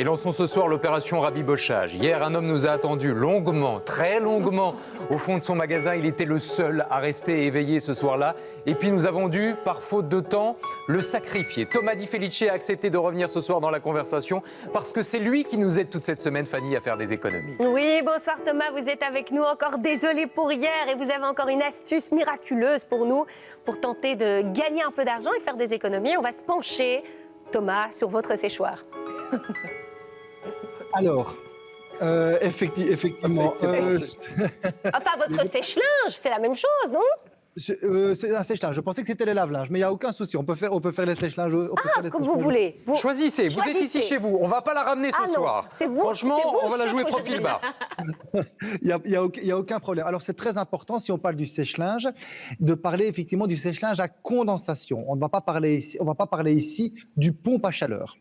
Et lançons ce soir l'opération rabibochage. Hier, un homme nous a attendu longuement, très longuement, au fond de son magasin. Il était le seul à rester éveillé ce soir-là. Et puis nous avons dû, par faute de temps, le sacrifier. Thomas Di Felice a accepté de revenir ce soir dans la conversation parce que c'est lui qui nous aide toute cette semaine, Fanny, à faire des économies. Oui, bonsoir Thomas, vous êtes avec nous encore. Désolé pour hier et vous avez encore une astuce miraculeuse pour nous pour tenter de gagner un peu d'argent et faire des économies. On va se pencher, Thomas, sur votre séchoir. Alors, euh, effecti- effectivement, euh, Enfin, votre sèche-linge, c'est la même chose, non? Euh, c'est un sèche-linge. Je pensais que c'était le lave-linge, mais il n'y a aucun souci. On peut faire, on peut faire les sèche-linges. on peut faire les Ah, Comme vous voulez. Vous- Choisissez, vous êtes ici chez vous. On va pas la ramener ce Ah non, soir. vous- Franchement, vous on va la jouer profil bas. Il n'y a, y a aucun- il y a aucun problème. Alors, c'est très important, si on parle du sèche-linge, de parler effectivement du sèche-linge à condensation. On ne va pas parler ici, on va pas parler ici du pompe à chaleur.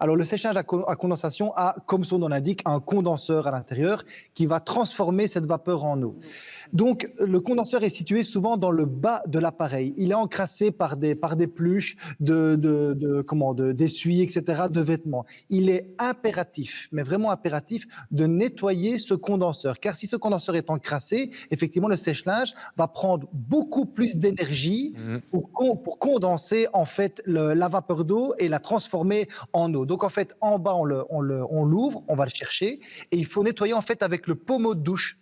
Alors, le séchage à, à condensation a, comme son nom l'indique, un condenseur à l'intérieur qui va transformer cette vapeur en eau. Donc, le condenseur est situé souvent dans le bas de l'appareil. Il est encrassé par des, par des pluches, de, de, de- comment, de- d'essuie, etc., de vêtements. Il est impératif, mais vraiment impératif, de nettoyer ce condenseur. Car si ce condenseur est encrassé, effectivement, le sèche-linge va prendre beaucoup plus d'énergie Mhm. pour, con- pour condenser en fait le- la vapeur d'eau et la transformer en eau. Donc en fait, en bas, on le- on l'ouvre, on va le chercher et il faut nettoyer en fait avec le pommeau de douche.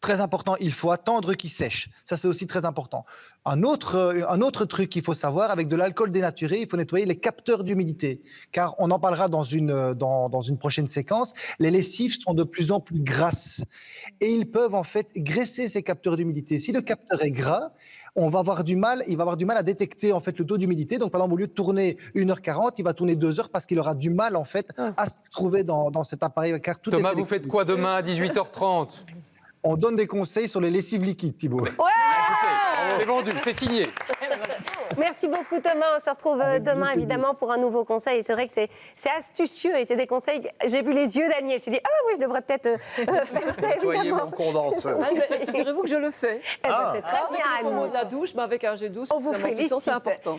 Très important, il faut attendre qu'il sèche. Ça, c'est aussi très important. Un autre, euh, un autre truc qu'il faut savoir, avec de l'alcool dénaturé, il faut nettoyer les capteurs d'humidité. Car on en parlera dans une, euh, dans, dans une prochaine séquence. Les lessives sont de plus en plus grasses. Et ils peuvent en fait graisser ces capteurs d'humidité. Si le capteur est gras, on va avoir du mal, il va avoir du mal à détecter en fait le taux d'humidité. Donc, par exemple, au lieu de tourner 1h40, il va tourner 2 heures parce qu'il aura du mal en fait à se trouver dans, dans cet appareil. Car tout est Thomas, vous faites quoi demain à 18h30 On donne des conseils sur les lessives liquides, Thibault. Écoutez, c'est vendu, c'est signé. Merci beaucoup Thomas. On se retrouve euh, Avec demain évidemment pour un nouveau conseil. C'est vrai que c'est c'est astucieux et c'est des conseils. J'ai vu les yeux d'Agnès. Je me suis dit, ah oui, je devrais peut-être euh, euh, faire ça Nettoyer mon condenseur. Ah, Figurez-vous que je le fais. Eh ben, c'est très Avec bien, le pommeau Annie. de la douche, mais avec un G12, On vous c'est félicite. important.